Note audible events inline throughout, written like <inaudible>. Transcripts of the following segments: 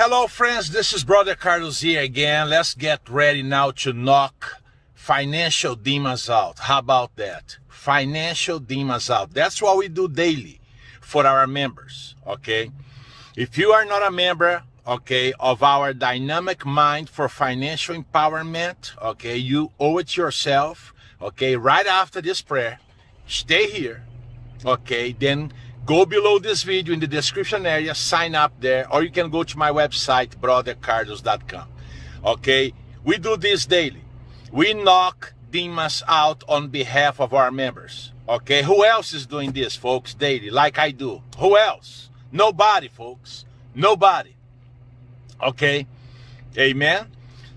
Hello friends, this is Brother Carlos here again. Let's get ready now to knock financial demons out. How about that? Financial demons out. That's what we do daily for our members, okay? If you are not a member, okay, of our dynamic mind for financial empowerment, okay, you owe it yourself, okay, right after this prayer, stay here, okay, then go below this video in the description area, sign up there, or you can go to my website, brothercarlos.com, okay, we do this daily. We knock demons out on behalf of our members, okay, who else is doing this, folks, daily, like I do? Who else? Nobody, folks, nobody. Okay? Amen?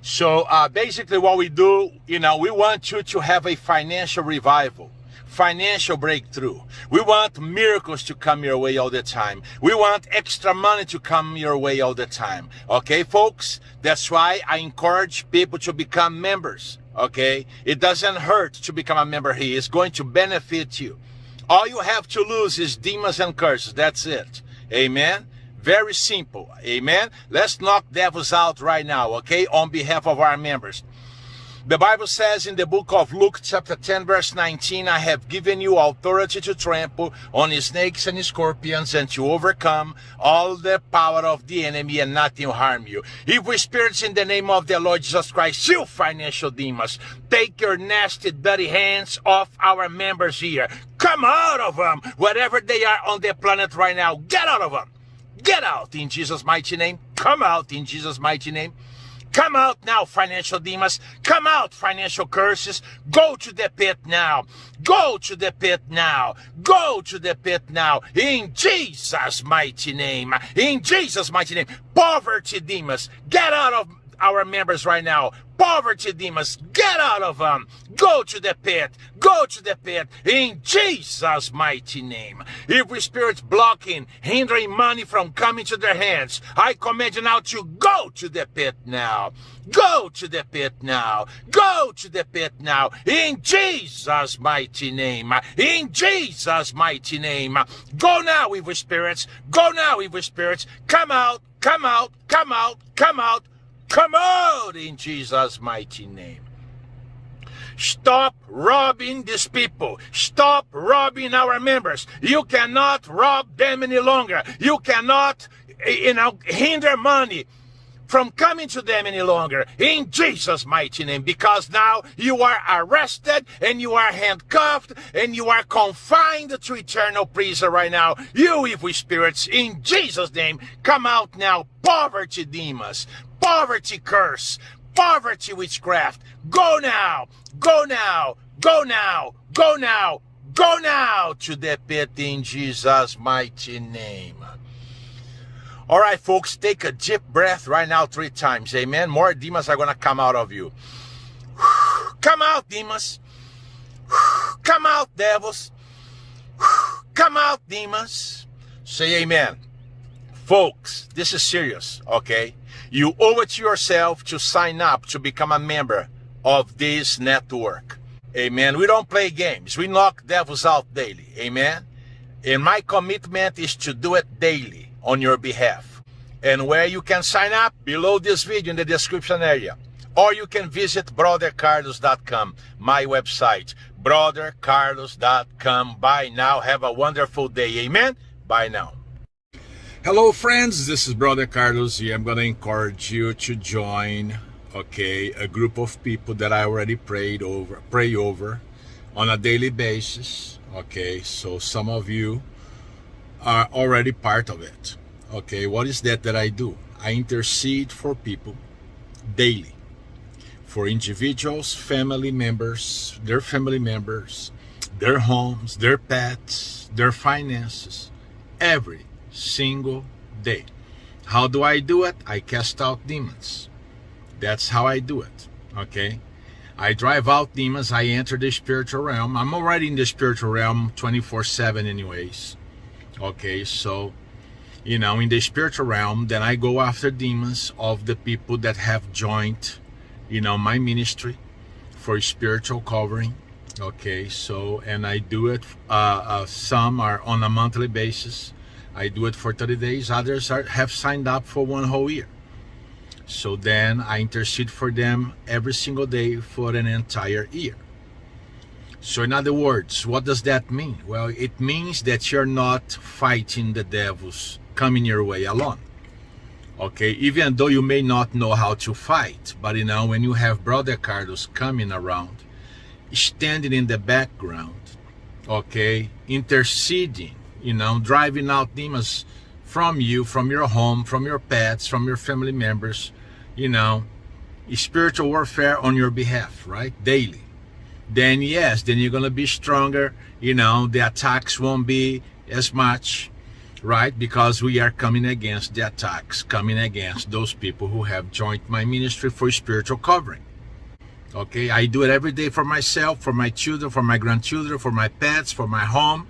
So uh, basically what we do you know we want you to have a financial revival financial breakthrough. We want miracles to come your way all the time. We want extra money to come your way all the time. Okay folks? That's why i encourage people to become members. Okay? It doesn't hurt to become a member. Here it's going to benefit you. All you have to lose is demons and curses. That's it. Amen? Very simple. Amen. Let's knock devils out right now, okay? On behalf of our members. The Bible says in the book of Luke chapter 10 verse 19, I have given you authority to trample on snakes and scorpions and to overcome all the power of the enemy and nothing will harm you. Evil spirits in the name of the Lord Jesus Christ, you financial demons, take your nasty dirty hands off our members here. Come out of them, wherever they are on the planet right now. Get out of them. Get out in Jesus' mighty name. Come out in Jesus' mighty name. Come out now, financial demons. Come out, financial curses. Go to the pit now. Go to the pit now. Go to the pit now. In Jesus' mighty name. In Jesus' mighty name. Poverty demons, get out of our members right now. Poverty demons, get out of them. Go to the pit. Go to the pit in Jesus' mighty name. Every spirit blocking, hindering money from coming to their hands, I command you now to go to the pit now. Go to the pit now. Go to the pit now. In Jesus' mighty name. In Jesus' mighty name. Go now, evil spirits. Go now, evil spirits. Come out. Come out. Come out. Come out. Out in Jesus' mighty name. Stop robbing these people. Stop robbing our members. You cannot rob them any longer. You cannot, eh, you know, hinder money from coming to them any longer in Jesus mighty name because now you are arrested and you are handcuffed and you are confined to eternal prison right now you evil spirits in Jesus name come out now poverty demons poverty curse, poverty witchcraft. Go now, go now, go now, go now, go now to the pit in Jesus' mighty name. All right, folks, take a deep breath right now three times. Amen. More demons are going to come out of you. <sighs> Come out, demons. <sighs> Come out, devils. <sighs> Come out, demons. Say amen. Folks, this is serious, okay? You owe it to yourself to sign up to become a member of this network. Amen. We don't play games. We knock devils out daily. Amen. And my commitment is to do it daily on your behalf. And where you can sign up, below this video in the description area. Or you can visit brothercarlos.com, my website, brothercarlos.com. Bye now. Have a wonderful day. Amen. Bye now. Hello friends, this is Brother Carlos here. I'm gonna encourage you to join, okay, a group of people that I already prayed over, pray over on a daily basis, okay? So some of you are already part of it, okay? What is that that I do? I intercede for people daily, for individuals, family members, their family members, their homes, their pets, their finances, every single day. How do I do it? I cast out demons. That's how I do it. Okay? I drive out demons. I enter the spiritual realm. I'm already in the spiritual realm 24-7 anyways. Okay, so, you know, in the spiritual realm, then I go after demons of the people that have joined, you know, my ministry for spiritual covering. Okay, so, and I do it, uh, uh, some are on a monthly basis I do it for 30 days. Others are, have signed up for one whole year. So then I intercede for them every single day for an entire year. So in other words, what does that mean? Well, it means that you're not fighting the devils coming your way alone. Okay, even though you may not know how to fight, but you know, when you have Brother Carlos coming around, standing in the background, okay, interceding, you know, driving out demons from you, from your home, from your pets, from your family members, you know, spiritual warfare on your behalf, right? Daily. Then yes, then you're going to be stronger, you know, the attacks won't be as much, right? Because we are coming against the attacks, coming against those people who have joined my ministry for spiritual covering. Okay, I do it every day for myself, for my children, for my grandchildren, for my pets, for my home.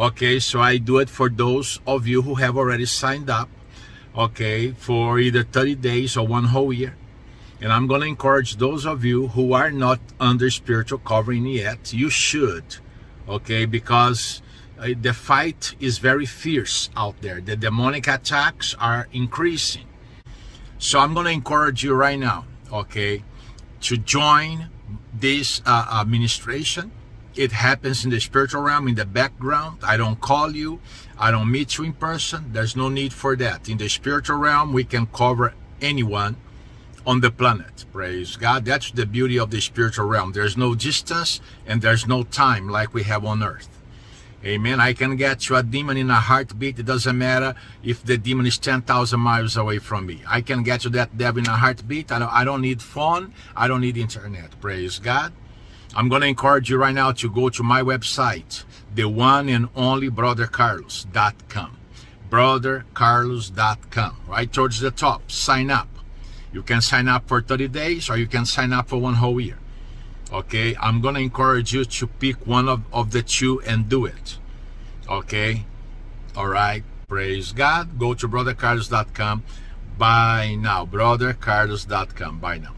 Okay, so I do it for those of you who have already signed up, okay, for either 30 days or one whole year. And I'm going to encourage those of you who are not under spiritual covering yet, you should, okay, because uh, the fight is very fierce out there. The demonic attacks are increasing. So I'm going to encourage you right now, okay, to join this uh, administration. It happens in the spiritual realm, in the background. I don't call you. I don't meet you in person. There's no need for that. In the spiritual realm, we can cover anyone on the planet. Praise God. That's the beauty of the spiritual realm. There's no distance and there's no time like we have on earth. Amen. I can get you a demon in a heartbeat. It doesn't matter if the demon is 10,000 miles away from me. I can get you that devil in a heartbeat. I don't, I don't need phone. I don't need internet. Praise God. I'm going to encourage you right now to go to my website, the one and only brothercarlos.com. Brothercarlos.com. Right towards the top. Sign up. You can sign up for 30 days or you can sign up for one whole year. Okay? I'm gonna encourage you to pick one of, of the two and do it. Okay? All right. Praise god. Go to brothercarlos.com buy now. brothercarlos.com buy now